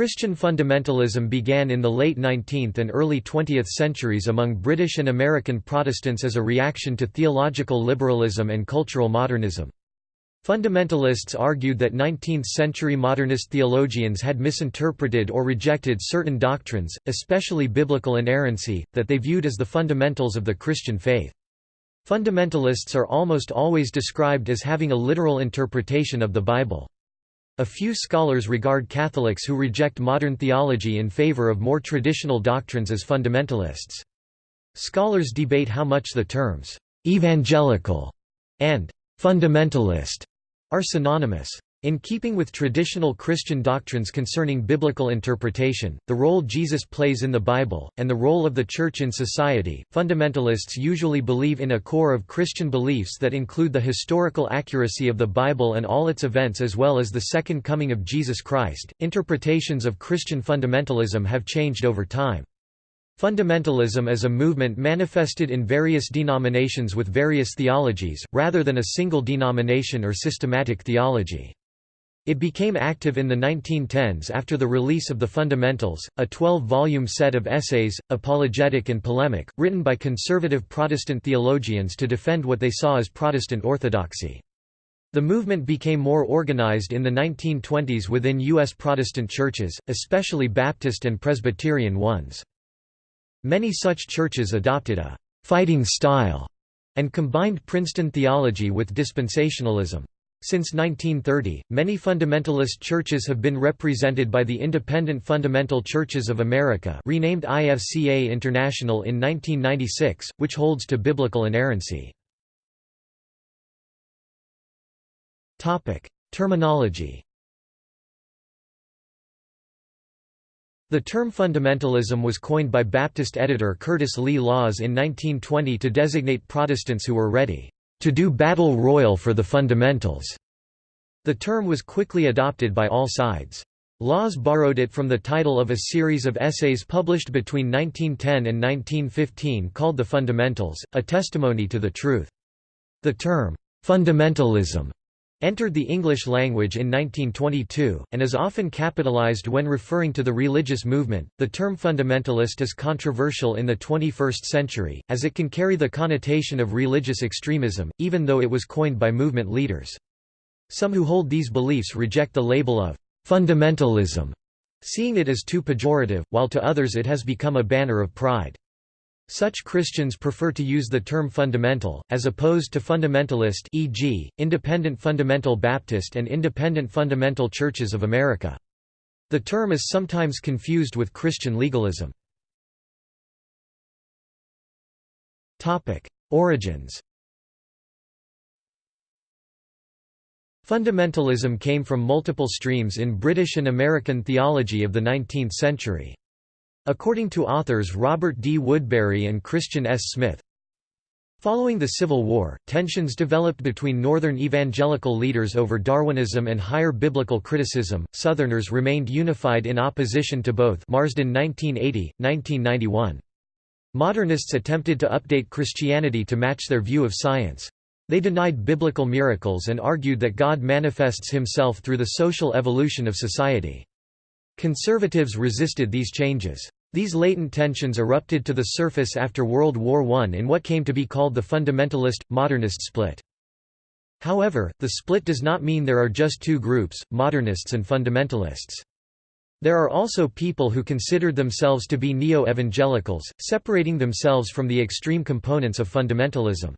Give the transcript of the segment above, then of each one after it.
Christian fundamentalism began in the late 19th and early 20th centuries among British and American Protestants as a reaction to theological liberalism and cultural modernism. Fundamentalists argued that 19th-century modernist theologians had misinterpreted or rejected certain doctrines, especially biblical inerrancy, that they viewed as the fundamentals of the Christian faith. Fundamentalists are almost always described as having a literal interpretation of the Bible. A few scholars regard Catholics who reject modern theology in favor of more traditional doctrines as fundamentalists. Scholars debate how much the terms «evangelical» and «fundamentalist» are synonymous. In keeping with traditional Christian doctrines concerning biblical interpretation, the role Jesus plays in the Bible, and the role of the Church in society, fundamentalists usually believe in a core of Christian beliefs that include the historical accuracy of the Bible and all its events as well as the Second Coming of Jesus Christ. Interpretations of Christian fundamentalism have changed over time. Fundamentalism as a movement manifested in various denominations with various theologies, rather than a single denomination or systematic theology. It became active in the 1910s after the release of The Fundamentals, a 12-volume set of essays, apologetic and polemic, written by conservative Protestant theologians to defend what they saw as Protestant orthodoxy. The movement became more organized in the 1920s within U.S. Protestant churches, especially Baptist and Presbyterian ones. Many such churches adopted a «fighting style» and combined Princeton theology with dispensationalism. Since 1930, many fundamentalist churches have been represented by the Independent Fundamental Churches of America renamed IFCA International in 1996, which holds to biblical inerrancy. Terminology The term fundamentalism was coined by Baptist editor Curtis Lee Laws in 1920 to designate Protestants who were ready to do battle royal for the fundamentals. The term was quickly adopted by all sides. Laws borrowed it from the title of a series of essays published between 1910 and 1915 called The Fundamentals, a testimony to the truth. The term, fundamentalism, entered the English language in 1922, and is often capitalized when referring to the religious movement. The term fundamentalist is controversial in the 21st century, as it can carry the connotation of religious extremism, even though it was coined by movement leaders. Some who hold these beliefs reject the label of fundamentalism, seeing it as too pejorative, while to others it has become a banner of pride. Such Christians prefer to use the term fundamental, as opposed to fundamentalist e.g., Independent Fundamental Baptist and Independent Fundamental Churches of America. The term is sometimes confused with Christian legalism. Origins Fundamentalism came from multiple streams in British and American theology of the 19th century. According to authors Robert D. Woodberry and Christian S. Smith, Following the Civil War, tensions developed between Northern evangelical leaders over Darwinism and higher biblical criticism. Southerners remained unified in opposition to both. Marsden 1980, 1991. Modernists attempted to update Christianity to match their view of science. They denied biblical miracles and argued that God manifests himself through the social evolution of society. Conservatives resisted these changes. These latent tensions erupted to the surface after World War I in what came to be called the fundamentalist, modernist split. However, the split does not mean there are just two groups, modernists and fundamentalists. There are also people who considered themselves to be neo-evangelicals, separating themselves from the extreme components of fundamentalism.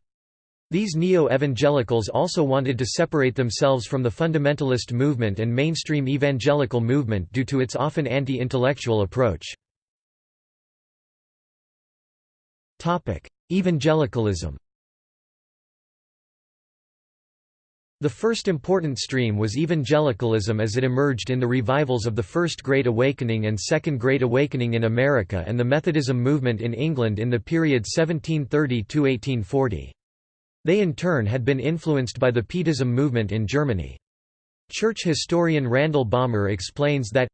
These neo-evangelicals also wanted to separate themselves from the fundamentalist movement and mainstream evangelical movement due to its often anti-intellectual approach. Evangelicalism The first important stream was evangelicalism as it emerged in the revivals of the First Great Awakening and Second Great Awakening in America and the Methodism movement in England in the period 1730–1840. They in turn had been influenced by the Pietism movement in Germany. Church historian Randall Balmer explains that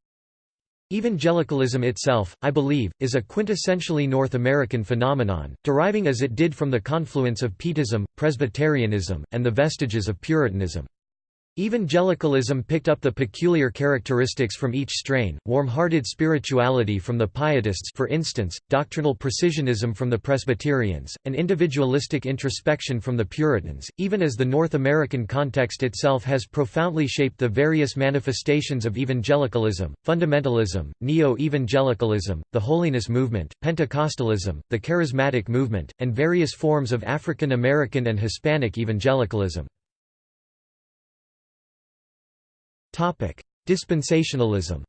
Evangelicalism itself, I believe, is a quintessentially North American phenomenon, deriving as it did from the confluence of Pietism, Presbyterianism, and the vestiges of Puritanism. Evangelicalism picked up the peculiar characteristics from each strain, warm-hearted spirituality from the Pietists for instance, doctrinal precisionism from the Presbyterians, and individualistic introspection from the Puritans, even as the North American context itself has profoundly shaped the various manifestations of evangelicalism, fundamentalism, neo-evangelicalism, the holiness movement, Pentecostalism, the charismatic movement, and various forms of African American and Hispanic evangelicalism. Dispensationalism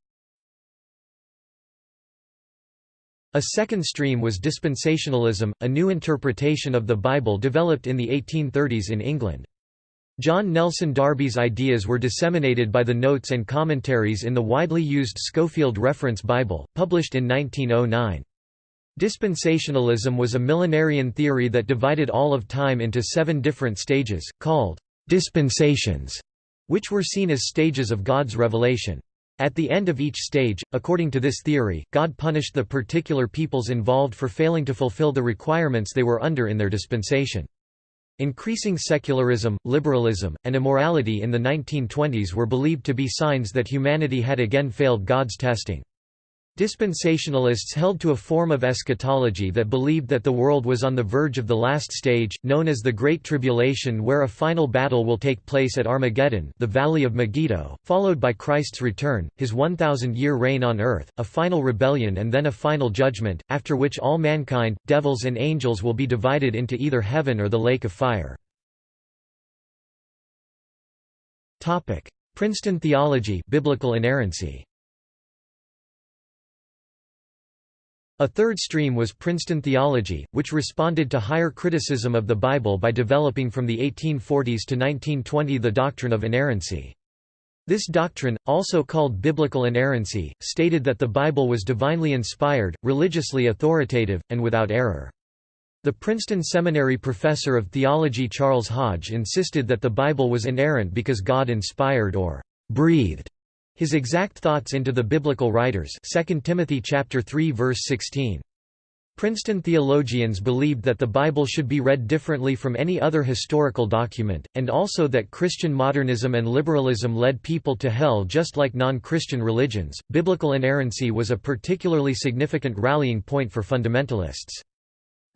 A second stream was dispensationalism, a new interpretation of the Bible developed in the 1830s in England. John Nelson Darby's ideas were disseminated by the notes and commentaries in the widely used Scofield Reference Bible, published in 1909. Dispensationalism was a millenarian theory that divided all of time into seven different stages, called dispensations which were seen as stages of God's revelation. At the end of each stage, according to this theory, God punished the particular peoples involved for failing to fulfill the requirements they were under in their dispensation. Increasing secularism, liberalism, and immorality in the 1920s were believed to be signs that humanity had again failed God's testing. Dispensationalists held to a form of eschatology that believed that the world was on the verge of the last stage, known as the Great Tribulation where a final battle will take place at Armageddon the Valley of Megiddo, followed by Christ's return, his 1,000-year reign on earth, a final rebellion and then a final judgment, after which all mankind, devils and angels will be divided into either heaven or the lake of fire. Princeton theology biblical inerrancy. A third stream was Princeton theology, which responded to higher criticism of the Bible by developing from the 1840s to 1920 the doctrine of inerrancy. This doctrine, also called biblical inerrancy, stated that the Bible was divinely inspired, religiously authoritative, and without error. The Princeton Seminary professor of theology Charles Hodge insisted that the Bible was inerrant because God inspired or breathed his exact thoughts into the biblical writers 2 Timothy chapter 3 verse 16. Princeton theologians believed that the Bible should be read differently from any other historical document, and also that Christian modernism and liberalism led people to hell just like non-Christian religions. Biblical inerrancy was a particularly significant rallying point for fundamentalists.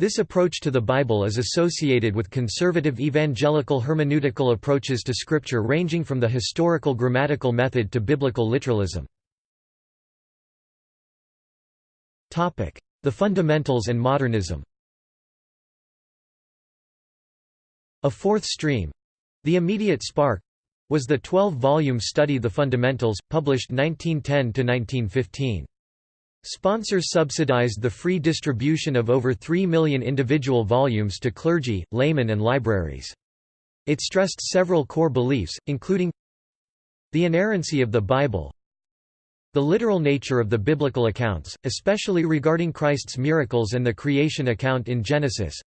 This approach to the Bible is associated with conservative evangelical hermeneutical approaches to Scripture ranging from the historical grammatical method to biblical literalism. The fundamentals and modernism A fourth stream—the immediate spark—was the 12-volume study The Fundamentals, published 1910–1915. Sponsors subsidized the free distribution of over 3 million individual volumes to clergy, laymen and libraries. It stressed several core beliefs, including the inerrancy of the Bible, the literal nature of the biblical accounts, especially regarding Christ's miracles and the creation account in Genesis,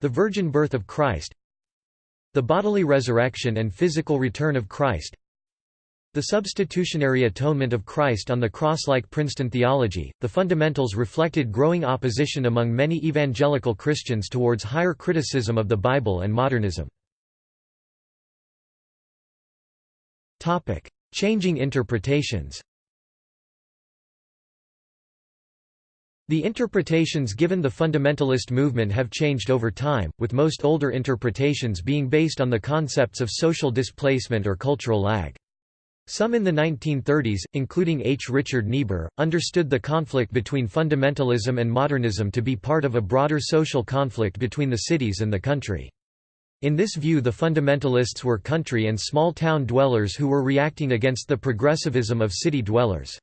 the virgin birth of Christ, the bodily resurrection and physical return of Christ, the substitutionary atonement of Christ on the cross like Princeton theology, the fundamentals reflected growing opposition among many evangelical Christians towards higher criticism of the Bible and modernism. Changing interpretations The interpretations given the fundamentalist movement have changed over time, with most older interpretations being based on the concepts of social displacement or cultural lag. Some in the 1930s, including H. Richard Niebuhr, understood the conflict between fundamentalism and modernism to be part of a broader social conflict between the cities and the country. In this view the fundamentalists were country and small-town dwellers who were reacting against the progressivism of city dwellers.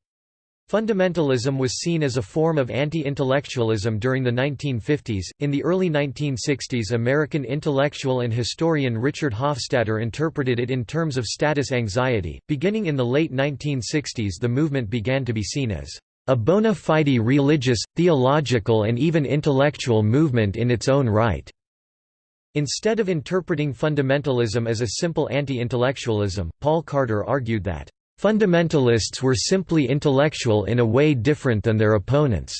Fundamentalism was seen as a form of anti-intellectualism during the 1950s. In the early 1960s, American intellectual and historian Richard Hofstadter interpreted it in terms of status anxiety. Beginning in the late 1960s, the movement began to be seen as a bona fide religious, theological, and even intellectual movement in its own right. Instead of interpreting fundamentalism as a simple anti-intellectualism, Paul Carter argued that Fundamentalists were simply intellectual in a way different than their opponents.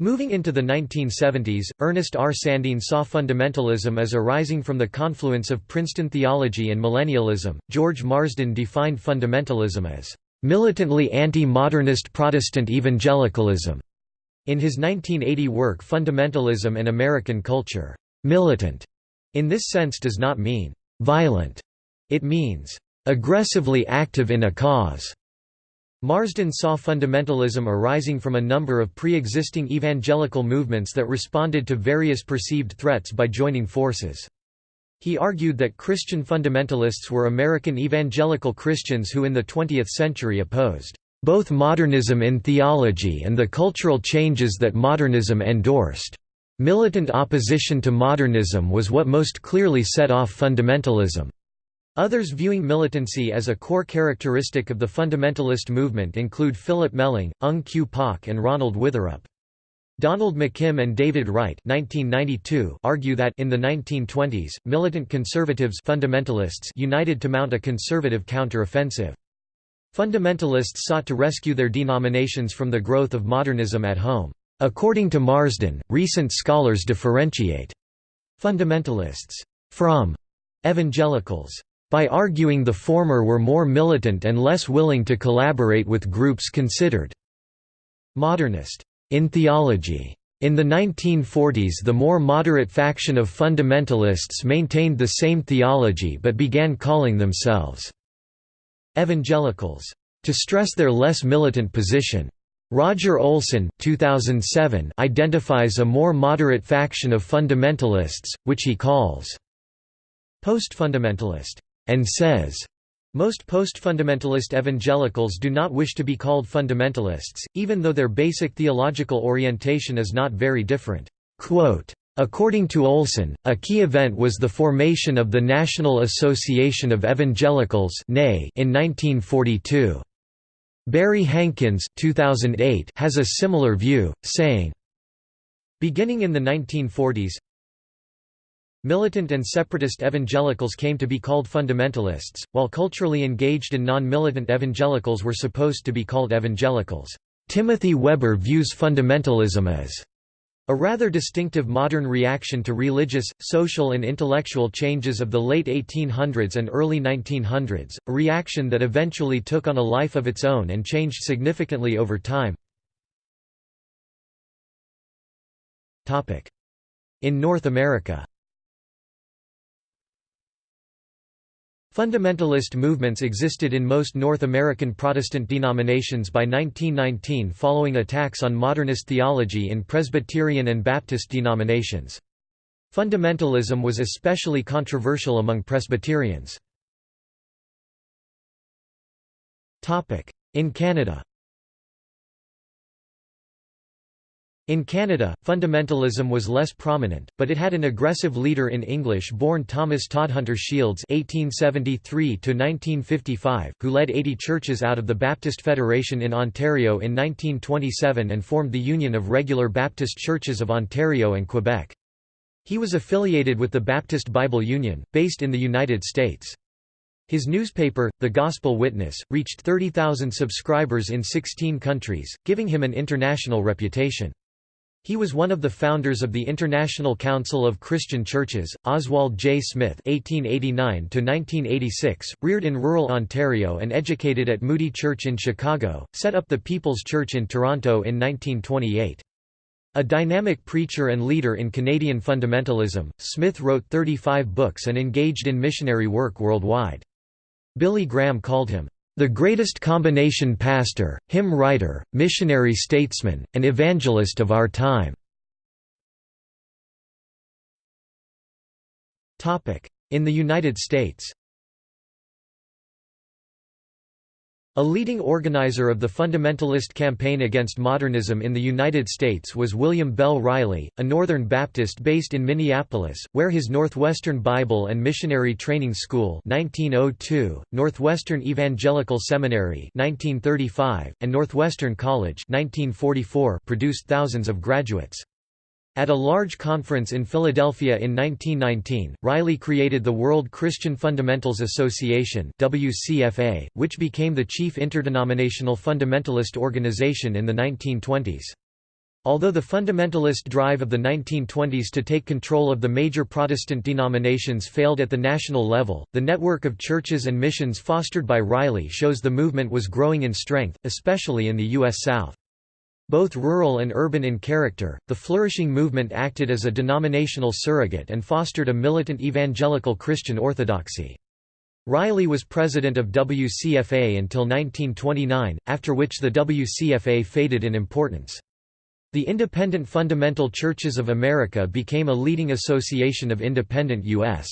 Moving into the 1970s, Ernest R. Sandeen saw fundamentalism as arising from the confluence of Princeton theology and millennialism. George Marsden defined fundamentalism as militantly anti-modernist Protestant evangelicalism. In his 1980 work Fundamentalism and American Culture, militant in this sense does not mean violent. It means aggressively active in a cause. Marsden saw fundamentalism arising from a number of pre-existing evangelical movements that responded to various perceived threats by joining forces. He argued that Christian fundamentalists were American evangelical Christians who in the 20th century opposed both modernism in theology and the cultural changes that modernism endorsed. Militant opposition to modernism was what most clearly set off fundamentalism. Others viewing militancy as a core characteristic of the fundamentalist movement include Philip Melling, Ung Kyu Pak and Ronald Witherup. Donald McKim and David Wright 1992 argue that in the 1920s, militant conservatives fundamentalists united to mount a conservative counter-offensive. Fundamentalists sought to rescue their denominations from the growth of modernism at home. According to Marsden, recent scholars differentiate fundamentalists from evangelicals by arguing the former were more militant and less willing to collaborate with groups considered modernist in theology. In the 1940s the more moderate faction of fundamentalists maintained the same theology but began calling themselves evangelicals to stress their less militant position. Roger Olson 2007 identifies a more moderate faction of fundamentalists, which he calls post-fundamentalist and says, most post-fundamentalist evangelicals do not wish to be called fundamentalists, even though their basic theological orientation is not very different. Quote, According to Olson, a key event was the formation of the National Association of Evangelicals in 1942. Barry Hankins 2008 has a similar view, saying, Beginning in the 1940s, Militant and separatist evangelicals came to be called fundamentalists, while culturally engaged and non-militant evangelicals were supposed to be called evangelicals. Timothy Weber views fundamentalism as a rather distinctive modern reaction to religious, social and intellectual changes of the late 1800s and early 1900s, a reaction that eventually took on a life of its own and changed significantly over time. In North America Fundamentalist movements existed in most North American Protestant denominations by 1919 following attacks on modernist theology in Presbyterian and Baptist denominations. Fundamentalism was especially controversial among Presbyterians. In Canada In Canada, fundamentalism was less prominent, but it had an aggressive leader in English-born Thomas Todhunter Shields (1873–1955), who led 80 churches out of the Baptist Federation in Ontario in 1927 and formed the Union of Regular Baptist Churches of Ontario and Quebec. He was affiliated with the Baptist Bible Union, based in the United States. His newspaper, The Gospel Witness, reached 30,000 subscribers in 16 countries, giving him an international reputation. He was one of the founders of the International Council of Christian Churches. Oswald J. Smith (1889–1986), reared in rural Ontario and educated at Moody Church in Chicago, set up the People's Church in Toronto in 1928. A dynamic preacher and leader in Canadian fundamentalism, Smith wrote 35 books and engaged in missionary work worldwide. Billy Graham called him the greatest combination pastor, hymn writer, missionary statesman, and evangelist of our time. In the United States A leading organizer of the fundamentalist campaign against modernism in the United States was William Bell Riley, a Northern Baptist based in Minneapolis, where his Northwestern Bible and Missionary Training School 1902, Northwestern Evangelical Seminary 1935, and Northwestern College 1944 produced thousands of graduates. At a large conference in Philadelphia in 1919, Riley created the World Christian Fundamentals Association WCFA, which became the chief interdenominational fundamentalist organization in the 1920s. Although the fundamentalist drive of the 1920s to take control of the major Protestant denominations failed at the national level, the network of churches and missions fostered by Riley shows the movement was growing in strength, especially in the U.S. South. Both rural and urban in character, the flourishing movement acted as a denominational surrogate and fostered a militant evangelical Christian orthodoxy. Riley was president of WCFA until 1929, after which the WCFA faded in importance. The Independent Fundamental Churches of America became a leading association of independent U.S.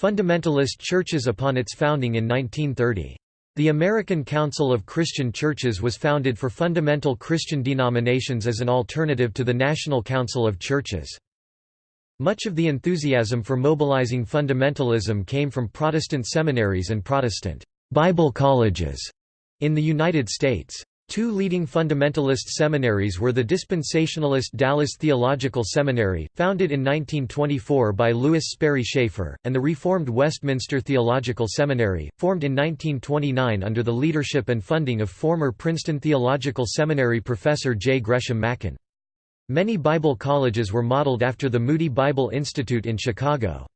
fundamentalist churches upon its founding in 1930. The American Council of Christian Churches was founded for fundamental Christian denominations as an alternative to the National Council of Churches. Much of the enthusiasm for mobilizing fundamentalism came from Protestant seminaries and Protestant Bible colleges in the United States. Two leading fundamentalist seminaries were the dispensationalist Dallas Theological Seminary, founded in 1924 by Lewis Sperry Chafer, and the Reformed Westminster Theological Seminary, formed in 1929 under the leadership and funding of former Princeton Theological Seminary professor J. Gresham Machen. Many Bible colleges were modeled after the Moody Bible Institute in Chicago.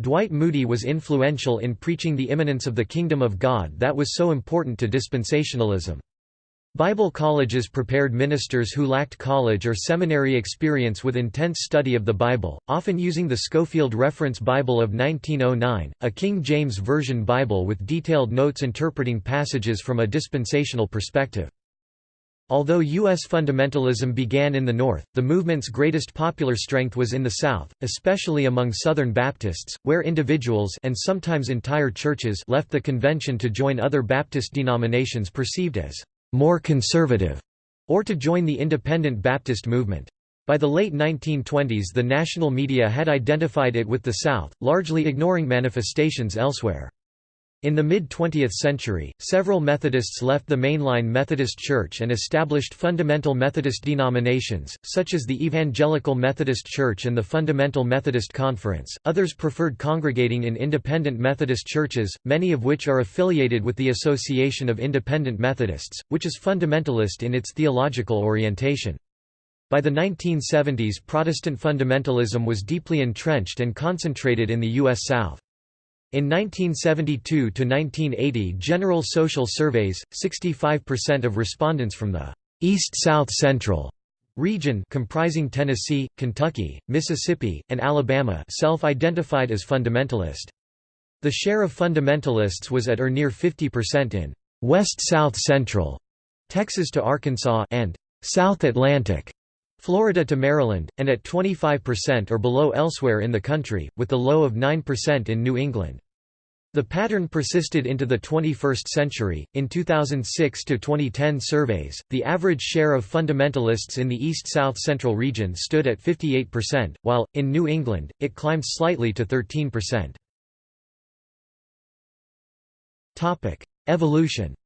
Dwight Moody was influential in preaching the imminence of the kingdom of God that was so important to dispensationalism. Bible colleges prepared ministers who lacked college or seminary experience with intense study of the Bible, often using the Scofield Reference Bible of 1909, a King James Version Bible with detailed notes interpreting passages from a dispensational perspective. Although U.S. fundamentalism began in the North, the movement's greatest popular strength was in the South, especially among Southern Baptists, where individuals and sometimes entire churches left the convention to join other Baptist denominations perceived as more conservative, or to join the independent Baptist movement. By the late 1920s the national media had identified it with the South, largely ignoring manifestations elsewhere. In the mid-20th century, several Methodists left the mainline Methodist Church and established fundamental Methodist denominations, such as the Evangelical Methodist Church and the Fundamental Methodist Conference. Others preferred congregating in independent Methodist churches, many of which are affiliated with the Association of Independent Methodists, which is fundamentalist in its theological orientation. By the 1970s Protestant fundamentalism was deeply entrenched and concentrated in the U.S. South. In 1972–1980 general social surveys, 65% of respondents from the East-South Central region comprising Tennessee, Kentucky, Mississippi, and Alabama self-identified as fundamentalist. The share of fundamentalists was at or near 50% in West-South Central, Texas to Arkansas and South Atlantic, Florida to Maryland, and at 25% or below elsewhere in the country, with the low of 9% in New England. The pattern persisted into the 21st century. In 2006 to 2010 surveys, the average share of fundamentalists in the East-South Central region stood at 58%, while in New England it climbed slightly to 13%. Topic: Evolution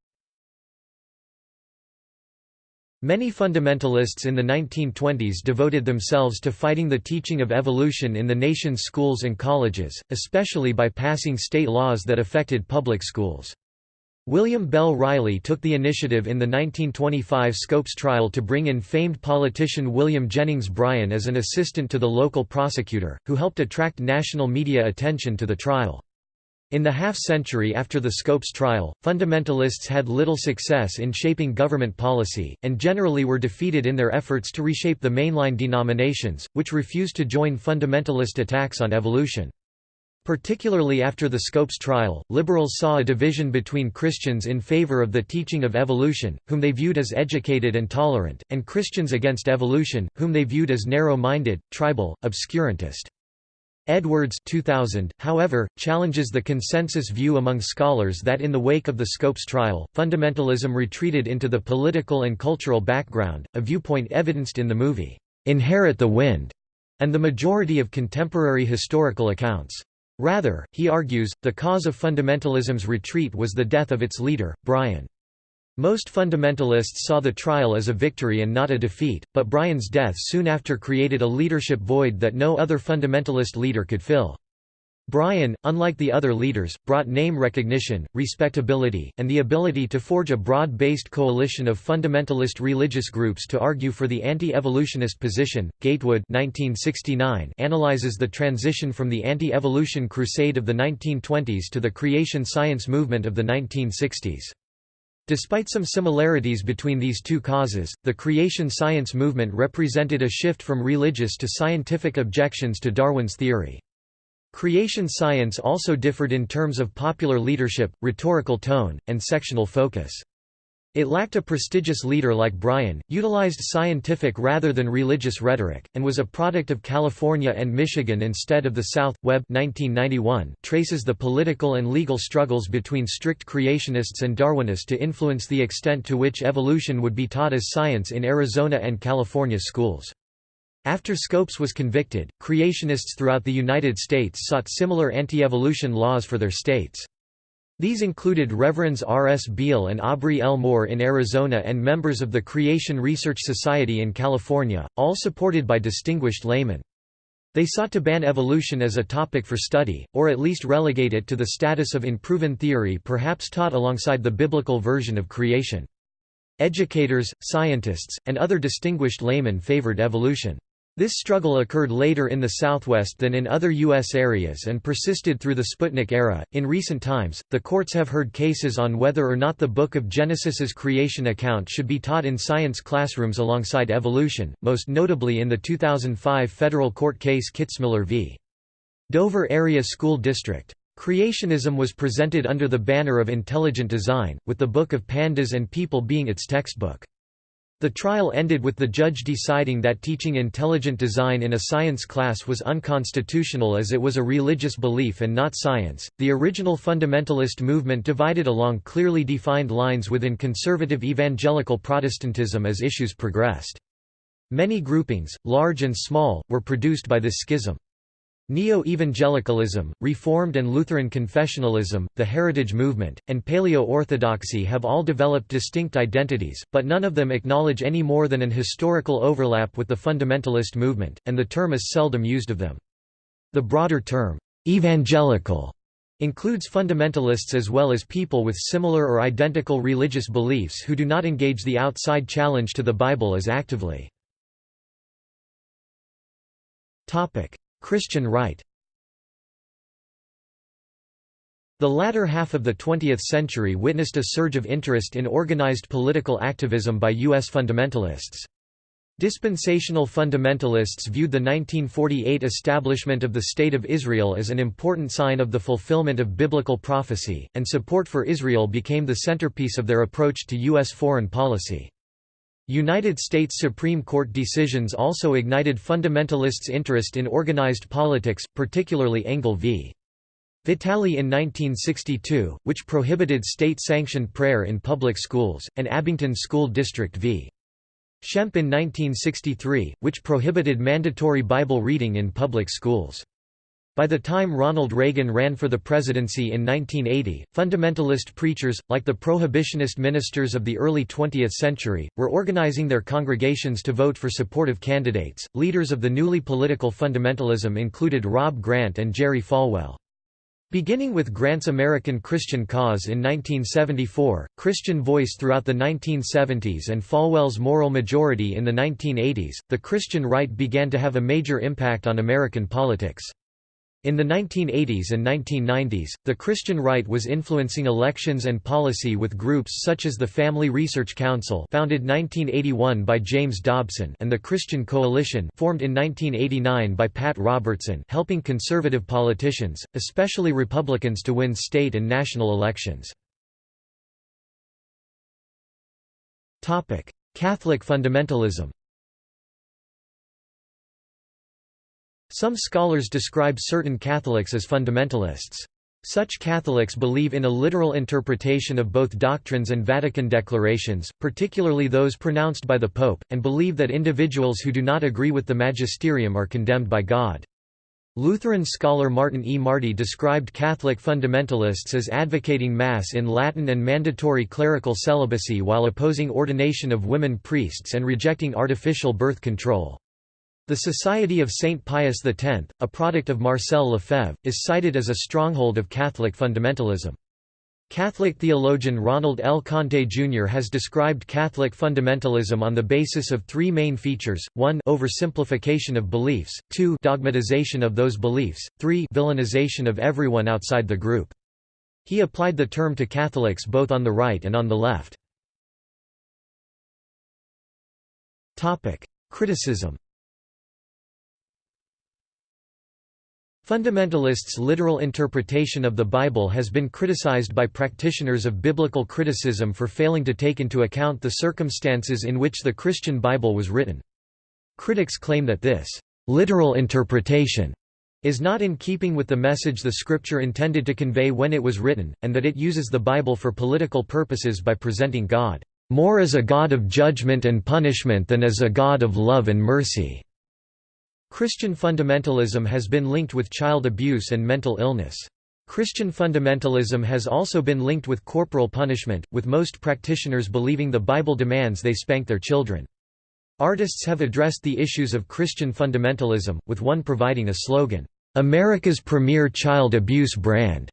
Many fundamentalists in the 1920s devoted themselves to fighting the teaching of evolution in the nation's schools and colleges, especially by passing state laws that affected public schools. William Bell Riley took the initiative in the 1925 Scopes trial to bring in famed politician William Jennings Bryan as an assistant to the local prosecutor, who helped attract national media attention to the trial. In the half-century after the Scopes trial, fundamentalists had little success in shaping government policy, and generally were defeated in their efforts to reshape the mainline denominations, which refused to join fundamentalist attacks on evolution. Particularly after the Scopes trial, liberals saw a division between Christians in favor of the teaching of evolution, whom they viewed as educated and tolerant, and Christians against evolution, whom they viewed as narrow-minded, tribal, obscurantist. Edwards 2000, however, challenges the consensus view among scholars that in the wake of the Scopes trial, fundamentalism retreated into the political and cultural background, a viewpoint evidenced in the movie, "'Inherit the Wind' and the majority of contemporary historical accounts. Rather, he argues, the cause of fundamentalism's retreat was the death of its leader, Bryan. Most fundamentalists saw the trial as a victory and not a defeat, but Bryan's death soon after created a leadership void that no other fundamentalist leader could fill. Bryan, unlike the other leaders, brought name recognition, respectability, and the ability to forge a broad-based coalition of fundamentalist religious groups to argue for the anti-evolutionist position. Gatewood (1969) analyzes the transition from the anti-evolution crusade of the 1920s to the creation science movement of the 1960s. Despite some similarities between these two causes, the creation science movement represented a shift from religious to scientific objections to Darwin's theory. Creation science also differed in terms of popular leadership, rhetorical tone, and sectional focus. It lacked a prestigious leader like Bryan, utilized scientific rather than religious rhetoric, and was a product of California and Michigan instead of the South. Webb 1991 traces the political and legal struggles between strict creationists and Darwinists to influence the extent to which evolution would be taught as science in Arizona and California schools. After Scopes was convicted, creationists throughout the United States sought similar anti-evolution laws for their states. These included Reverends R. S. Beale and Aubrey L. Moore in Arizona and members of the Creation Research Society in California, all supported by distinguished laymen. They sought to ban evolution as a topic for study, or at least relegate it to the status of unproven theory perhaps taught alongside the biblical version of creation. Educators, scientists, and other distinguished laymen favored evolution. This struggle occurred later in the Southwest than in other U.S. areas and persisted through the Sputnik era. In recent times, the courts have heard cases on whether or not the Book of Genesis's creation account should be taught in science classrooms alongside evolution, most notably in the 2005 federal court case Kitzmiller v. Dover Area School District. Creationism was presented under the banner of intelligent design, with the Book of Pandas and People being its textbook. The trial ended with the judge deciding that teaching intelligent design in a science class was unconstitutional as it was a religious belief and not science. The original fundamentalist movement divided along clearly defined lines within conservative evangelical Protestantism as issues progressed. Many groupings, large and small, were produced by this schism. Neo-evangelicalism, Reformed and Lutheran confessionalism, the Heritage Movement, and Paleo-Orthodoxy have all developed distinct identities, but none of them acknowledge any more than an historical overlap with the fundamentalist movement, and the term is seldom used of them. The broader term, evangelical, includes fundamentalists as well as people with similar or identical religious beliefs who do not engage the outside challenge to the Bible as actively. Christian right The latter half of the 20th century witnessed a surge of interest in organized political activism by U.S. fundamentalists. Dispensational fundamentalists viewed the 1948 establishment of the State of Israel as an important sign of the fulfillment of biblical prophecy, and support for Israel became the centerpiece of their approach to U.S. foreign policy. United States Supreme Court decisions also ignited fundamentalists' interest in organized politics, particularly Engel v. Vitale in 1962, which prohibited state-sanctioned prayer in public schools, and Abington School District v. Schempp in 1963, which prohibited mandatory Bible reading in public schools. By the time Ronald Reagan ran for the presidency in 1980, fundamentalist preachers, like the prohibitionist ministers of the early 20th century, were organizing their congregations to vote for supportive candidates. Leaders of the newly political fundamentalism included Rob Grant and Jerry Falwell. Beginning with Grant's American Christian Cause in 1974, Christian Voice throughout the 1970s and Falwell's Moral Majority in the 1980s, the Christian right began to have a major impact on American politics. In the 1980s and 1990s, the Christian right was influencing elections and policy with groups such as the Family Research Council founded 1981 by James Dobson and the Christian Coalition formed in 1989 by Pat Robertson helping conservative politicians, especially Republicans to win state and national elections. Catholic fundamentalism Some scholars describe certain Catholics as fundamentalists. Such Catholics believe in a literal interpretation of both doctrines and Vatican declarations, particularly those pronounced by the Pope, and believe that individuals who do not agree with the magisterium are condemned by God. Lutheran scholar Martin E. Marty described Catholic fundamentalists as advocating Mass in Latin and mandatory clerical celibacy while opposing ordination of women priests and rejecting artificial birth control. The Society of Saint Pius X, a product of Marcel Lefebvre, is cited as a stronghold of Catholic fundamentalism. Catholic theologian Ronald L. Conte Jr. has described Catholic fundamentalism on the basis of three main features, 1 oversimplification of beliefs, 2 dogmatization of those beliefs, 3 villainization of everyone outside the group. He applied the term to Catholics both on the right and on the left. Criticism Fundamentalists' literal interpretation of the Bible has been criticized by practitioners of biblical criticism for failing to take into account the circumstances in which the Christian Bible was written. Critics claim that this literal interpretation is not in keeping with the message the scripture intended to convey when it was written, and that it uses the Bible for political purposes by presenting God more as a God of judgment and punishment than as a God of love and mercy. Christian fundamentalism has been linked with child abuse and mental illness. Christian fundamentalism has also been linked with corporal punishment, with most practitioners believing the Bible demands they spank their children. Artists have addressed the issues of Christian fundamentalism, with one providing a slogan, "'America's premier child abuse brand'".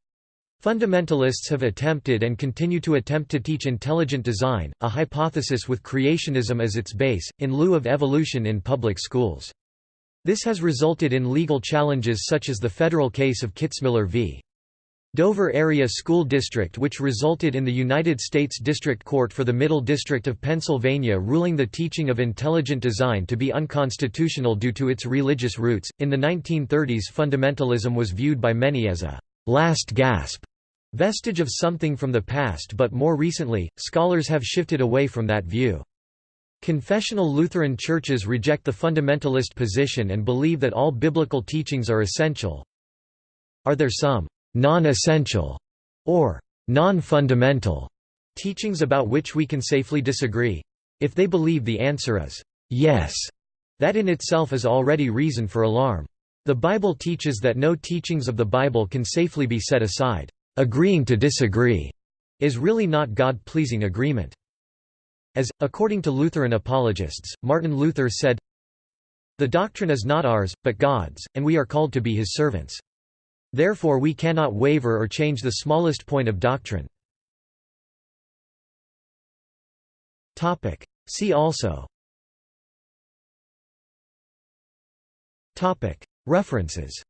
Fundamentalists have attempted and continue to attempt to teach intelligent design, a hypothesis with creationism as its base, in lieu of evolution in public schools. This has resulted in legal challenges such as the federal case of Kitzmiller v. Dover Area School District which resulted in the United States District Court for the Middle District of Pennsylvania ruling the teaching of intelligent design to be unconstitutional due to its religious roots. In the 1930s fundamentalism was viewed by many as a last gasp vestige of something from the past but more recently, scholars have shifted away from that view. Confessional Lutheran churches reject the fundamentalist position and believe that all biblical teachings are essential. Are there some non-essential or non-fundamental teachings about which we can safely disagree? If they believe the answer is yes, that in itself is already reason for alarm. The Bible teaches that no teachings of the Bible can safely be set aside. Agreeing to disagree is really not God-pleasing agreement. As, according to Lutheran apologists, Martin Luther said, The doctrine is not ours, but God's, and we are called to be his servants. Therefore we cannot waver or change the smallest point of doctrine. See also. References.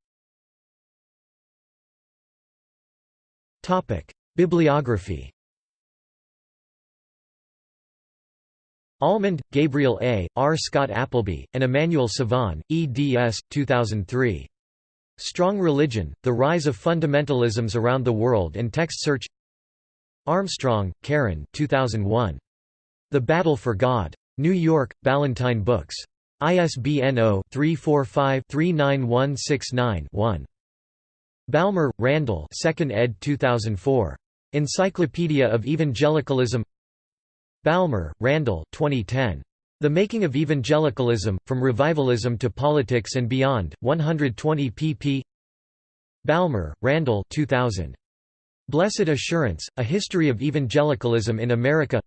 Bibliography Almond, Gabriel A., R. Scott Appleby, and Emmanuel Sivan, eds. 2003. Strong Religion, The Rise of Fundamentalisms Around the World and Text Search Armstrong, Karen 2001. The Battle for God. New York, Ballantine Books. ISBN 0-345-39169-1. Balmer, Randall 2nd ed. 2004. Encyclopedia of Evangelicalism Balmer, Randall 2010. The Making of Evangelicalism, From Revivalism to Politics and Beyond, 120 pp. Balmer, Randall 2000. Blessed Assurance, A History of Evangelicalism in America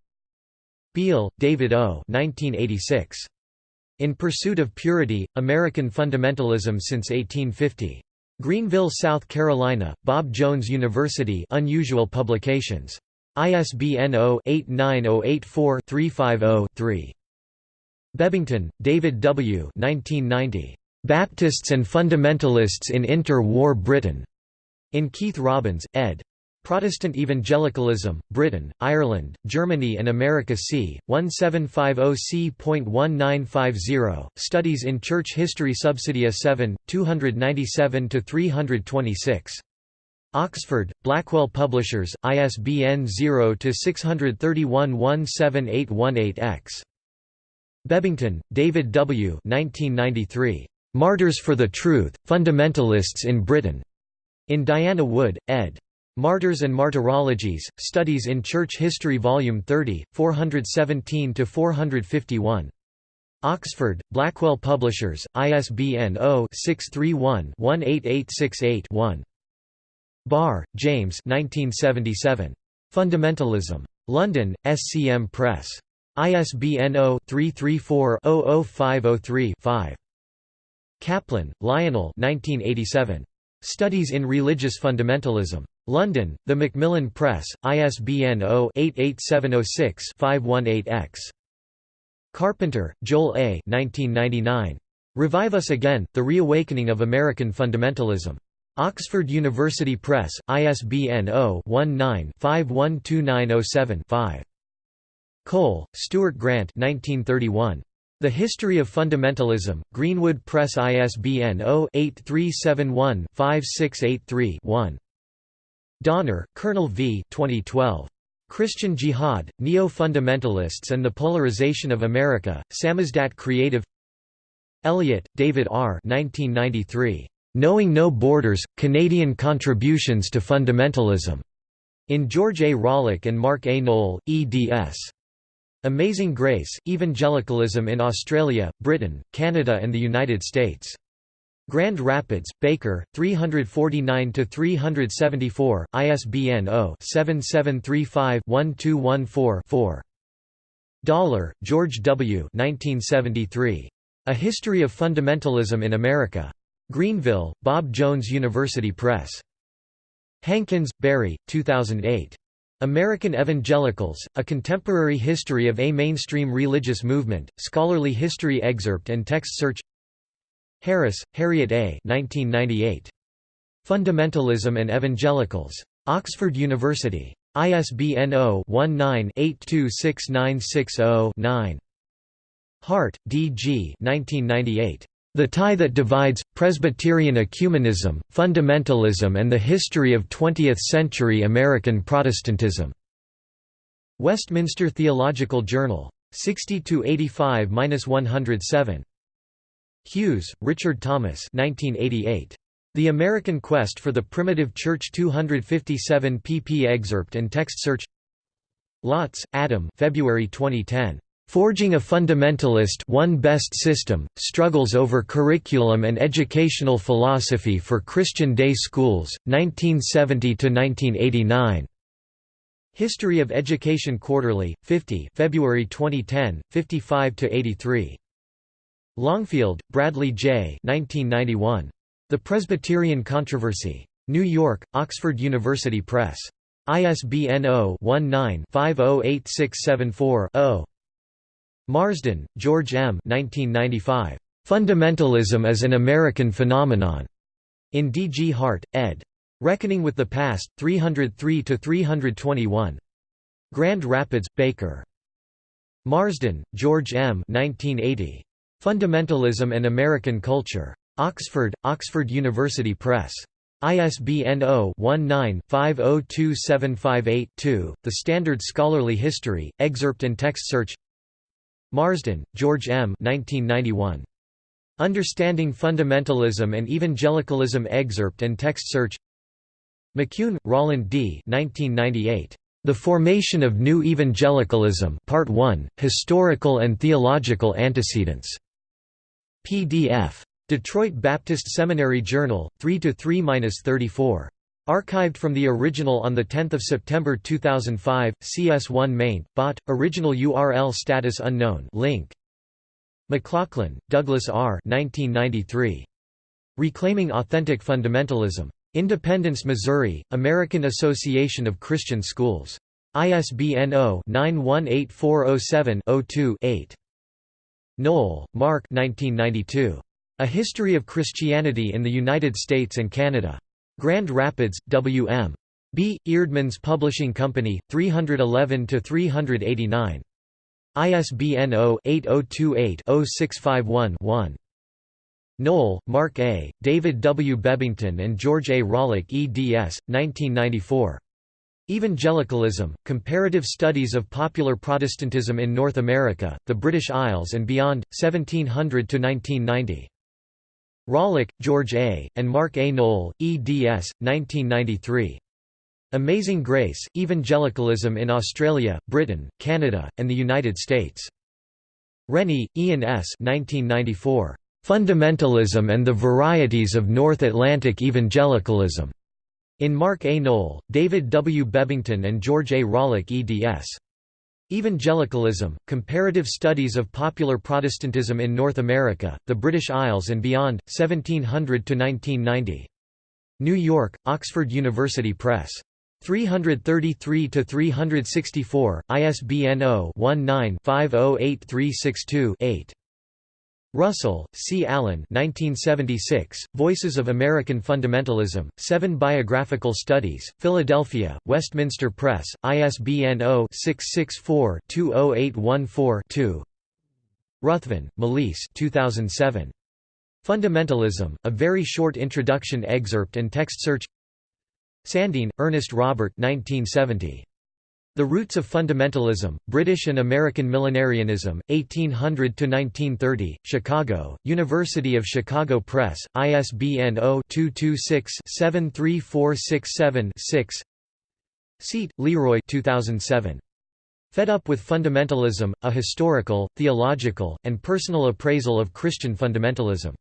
Beale, David O. 1986. In Pursuit of Purity, American Fundamentalism since 1850. Greenville, South Carolina, Bob Jones University Unusual Publications. ISBN 0-89084-350-3. Bebbington, David W. 1990. Baptists and Fundamentalists in Inter-War Britain. In Keith Robbins, ed. Protestant Evangelicalism, Britain, Ireland, Germany and America c. 1750 c.1950, Studies in Church History Subsidia 7, 297–326. Oxford, Blackwell Publishers, ISBN 0-631-17818-X. Bebbington, David W. 1993. Martyrs for the Truth, Fundamentalists in Britain. In Diana Wood, ed. Martyrs and Martyrologies, Studies in Church History Volume 30, 417–451. Oxford, Blackwell Publishers, ISBN 0-631-18868-1. Barr, James 1977. Fundamentalism. London, SCM Press. ISBN 0-334-00503-5. Caplan, Lionel 1987. Studies in Religious Fundamentalism. London, The Macmillan Press, ISBN 0-88706-518-X. Carpenter, Joel A. 1999. Revive Us Again, The Reawakening of American Fundamentalism. Oxford University Press, ISBN 0-19-512907-5. Cole, Stuart Grant 1931. The History of Fundamentalism, Greenwood Press ISBN 0-8371-5683-1. Doner, Colonel V 2012. Christian Jihad, Neo-Fundamentalists and the Polarization of America, Samizdat Creative Elliott, David R. 1993. Knowing No Borders, Canadian Contributions to Fundamentalism. In George A. Rawlyk and Mark A. Noll, eds. Amazing Grace, Evangelicalism in Australia, Britain, Canada and the United States. Grand Rapids, Baker, 349–374, ISBN 0-7735-1214-4. Dollar, George W. 1973. A History of Fundamentalism in America. Greenville, Bob Jones University Press. Hankins, Barry, 2008. American Evangelicals, A Contemporary History of a Mainstream Religious Movement, Scholarly History Excerpt and Text Search Harris, Harriet A. 1998. Fundamentalism and Evangelicals. Oxford University. ISBN 0-19-826960-9. Hart, D. G. 1998. The Tie That Divides, Presbyterian Ecumenism, Fundamentalism and the History of Twentieth-Century American Protestantism. Westminster Theological Journal. 60–85–107. Hughes, Richard Thomas 1988. The American Quest for the Primitive Church 257 pp excerpt and text search Laats, Adam February 2010. Forging a Fundamentalist One Best System, Struggles over Curriculum and Educational Philosophy for Christian Day Schools, 1970–1989. History of Education Quarterly, 50 February 2010, 55–83. Longfield, Bradley J. 1991. The Presbyterian Controversy. New York, Oxford University Press. ISBN 0-19-508674-0. Marsden, George M. 1995. Fundamentalism as an American Phenomenon. In D. G. Hart, ed. Reckoning with the Past, 303–321. Grand Rapids, Baker. Marsden, George M. 1980. Fundamentalism and American Culture. Oxford, Oxford University Press. ISBN 0-19-502758-2, The Standard Scholarly History, Excerpt and Text Search Marsden, George M. 1991. Understanding Fundamentalism and Evangelicalism Excerpt and Text Search McCune, Roland D. 1998. The Formation of New Evangelicalism Part 1, Historical and Theological Antecedents. PDF. Detroit Baptist Seminary Journal, 3–3–34. Archived from the original on 10 September 2005, CS1 maint, bot, original URL status unknown link. McLaughlin, Douglas R. 1993. Reclaiming Authentic Fundamentalism. Independence, Missouri, American Association of Christian Schools. ISBN 0-918407-02-8. Noll, Mark 1992. A History of Christianity in the United States and Canada. Grand Rapids, W.M. B. Eerdmans Publishing Company, 311–389. ISBN 0-8028-0651-1. Noll, Mark A., David W. Bebbington and George A. Rawlyk eds. 1994. Evangelicalism, Comparative Studies of Popular Protestantism in North America, the British Isles and Beyond, 1700–1990. Rawlyk, George A., and Mark A. Noll, eds. 1993. Amazing Grace, Evangelicalism in Australia, Britain, Canada, and the United States. Rennie, Ian S. 1994. Fundamentalism and the Varieties of North Atlantic Evangelicalism. In Mark A. Noll, David W. Bebbington and George A. Rawlyk eds. Evangelicalism, Comparative Studies of Popular Protestantism in North America, the British Isles and Beyond, 1700–1990. New York, Oxford University Press. 333–364, ISBN 0-19-508362-8. Russell, C. Allyn 1976, Voices of American Fundamentalism, Seven Biographical Studies, Philadelphia, Westminster Press, ISBN 0-664-20814-2 Ruthven, Malise 2007. Fundamentalism, A Very Short Introduction Excerpt and Text Search Sandeen, Ernest Robert 1970. The Roots of Fundamentalism, British and American Millenarianism, 1800–1930, Chicago, University of Chicago Press, ISBN 0-226-73467-6 Seat, Leroy 2007. Fed Up with Fundamentalism, A Historical, Theological, and Personal Appraisal of Christian Fundamentalism.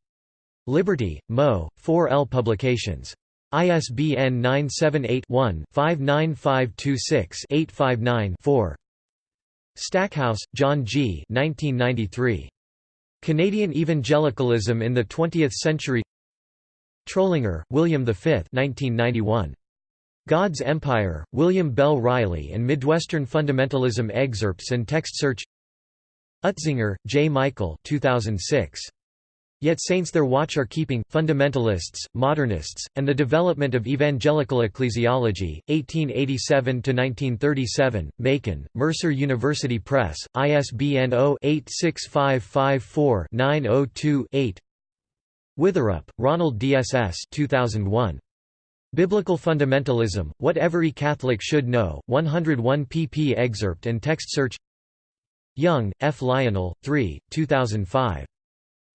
Liberty, Mo, 4L Publications. ISBN 978-1-59526-859-4. Stackhouse, John G. 1993. Canadian Evangelicalism in the Twentieth Century Trollinger, William V 1991. God's Empire, William Bell Riley and Midwestern Fundamentalism Excerpts and Text Search Utzinger, J. Michael 2006. Yet saints their watch are keeping, fundamentalists, modernists, and the development of evangelical ecclesiology, 1887–1937, Macon, Mercer University Press, ISBN 0-86554-902-8 Witherup, Ronald DSS 2001. Biblical Fundamentalism, What Every Catholic Should Know, 101 pp excerpt and text search Young, F. Lionel, 3, 2005.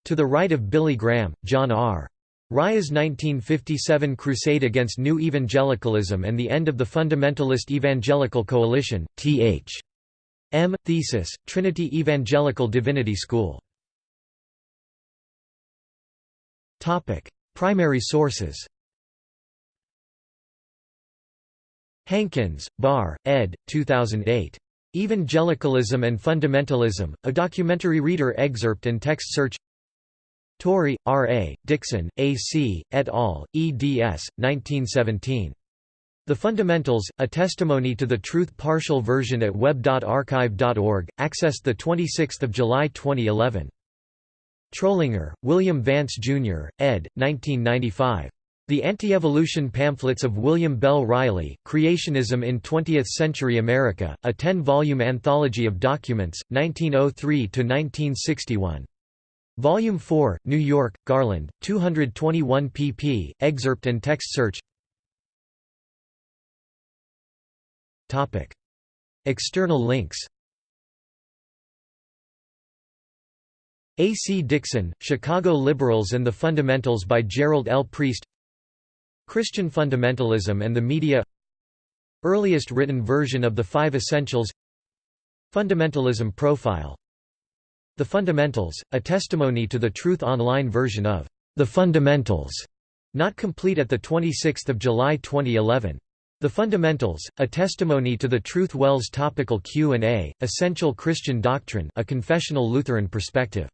To the Right of Billy Graham, John R. Rice's 1957 crusade against New Evangelicalism and the end of the Fundamentalist Evangelical Coalition, Th. M. Thesis, Trinity Evangelical Divinity School. Primary sources Hankins, Barr, ed. 2008. Evangelicalism and Fundamentalism, a documentary reader excerpt and text search Torrey, R. A., Dixon, A. C., et al., eds. 1917. The Fundamentals, A Testimony to the Truth partial version at web.archive.org, accessed 26 July 2011. Trollinger, William Vance, Jr., ed. 1995. The Anti-Evolution Pamphlets of William Bell Riley, Creationism in Twentieth-Century America, a ten-volume anthology of documents, 1903–1961. Volume 4, New York, Garland, 221 pp. Excerpt and text search. Topic. External links. A. C. Dixon, Chicago Liberals and the Fundamentals by Gerald L. Priest Christian Fundamentalism and the Media Earliest written version of the Five Essentials Fundamentalism Profile the Fundamentals, a testimony to the Truth Online version of The Fundamentals, not complete at 26 July 2011. The Fundamentals, a testimony to the Truth WELS topical Q&A, Essential Christian Doctrine a confessional Lutheran perspective